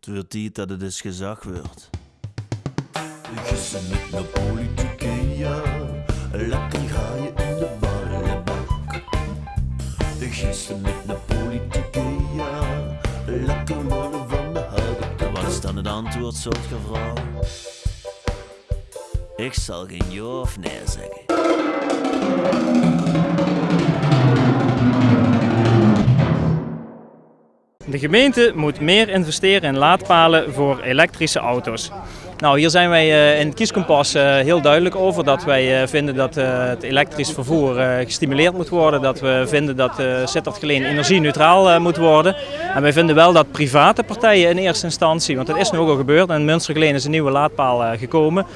Het wordt tijd dat het eens gezag wordt. Gissen met de politieke, ja. Lekker ga je in de ballenbak. Gissen met de politieke, ja. Lekker worden van de houten Wat is dan het antwoord, soort vrouw? Ik zal geen ja of nee zeggen. De gemeente moet meer investeren in laadpalen voor elektrische auto's. Nou, hier zijn wij eh, in het kieskompas eh, heel duidelijk over dat wij eh, vinden dat het elektrisch vervoer gestimuleerd moet worden. Dat we vinden dat Sittard Geleen energie-neutraal moet worden. En wij vinden wel dat private partijen in eerste instantie, want dat is nu ook al gebeurd, en Münster Geleen is een nieuwe laadpaal gekomen.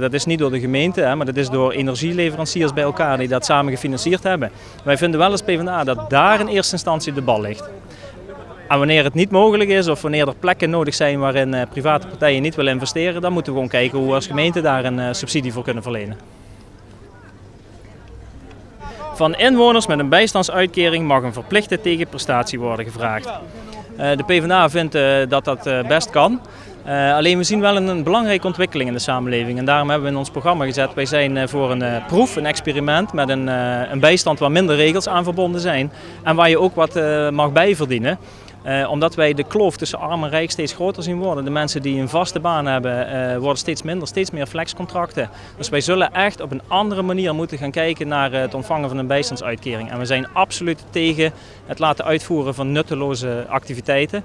Dat is niet door de gemeente, maar dat is door energieleveranciers bij elkaar die dat samen gefinancierd hebben. Wij vinden wel als PvdA dat daar in eerste instantie de bal ligt. En wanneer het niet mogelijk is of wanneer er plekken nodig zijn waarin eh, private partijen niet willen investeren, dan moeten we gewoon kijken hoe we als gemeente daar een eh, subsidie voor kunnen verlenen. Van inwoners met een bijstandsuitkering mag een verplichte tegenprestatie worden gevraagd. Eh, de PvdA vindt dat dat best kan. alleen we zien wel een, belangrijke ontwikkeling in de samenleving en daarom hebben we in ons programma gezet, wij zijn voor een proef, een experiment met een, een bijstand waar minder regels aan verbonden zijn en waar je ook wat mag bijverdienen. Uh, omdat wij de kloof tussen arm en rijk steeds groter zien worden. De mensen die een vaste baan hebben uh, worden steeds minder, steeds meer flexcontracten. Dus wij zullen echt op een andere manier moeten gaan kijken naar het ontvangen van een bijstandsuitkering. En we zijn absoluut tegen het laten uitvoeren van nutteloze activiteiten.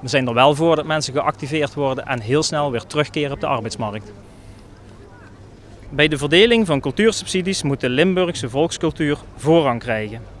We zijn er wel voor dat mensen geactiveerd worden en heel snel weer terugkeren op de arbeidsmarkt. Bij de verdeling van cultuursubsidies moet de Limburgse volkscultuur voorrang krijgen.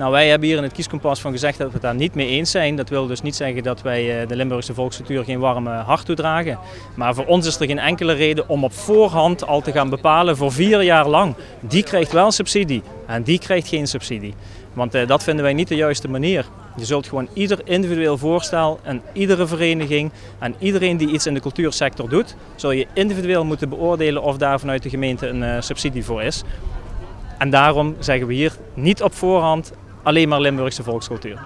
Nou, wij hebben hier in het kieskompas van gezegd dat we het daar niet mee eens zijn. Dat wil dus niet zeggen dat wij eh, de Limburgse volkscultuur geen warme hart toedragen. Maar voor ons is er geen enkele reden om op voorhand al te gaan bepalen voor vier jaar lang. Die krijgt wel subsidie en die krijgt geen subsidie. Want eh, dat vinden wij niet de juiste manier. Je zult gewoon ieder individueel voorstel en iedere vereniging en iedereen die iets in de cultuursector doet, zul je individueel moeten beoordelen of daar vanuit de gemeente een uh, subsidie voor is. En daarom zeggen we hier niet op voorhand alleen maar Limburgse volkscultuur.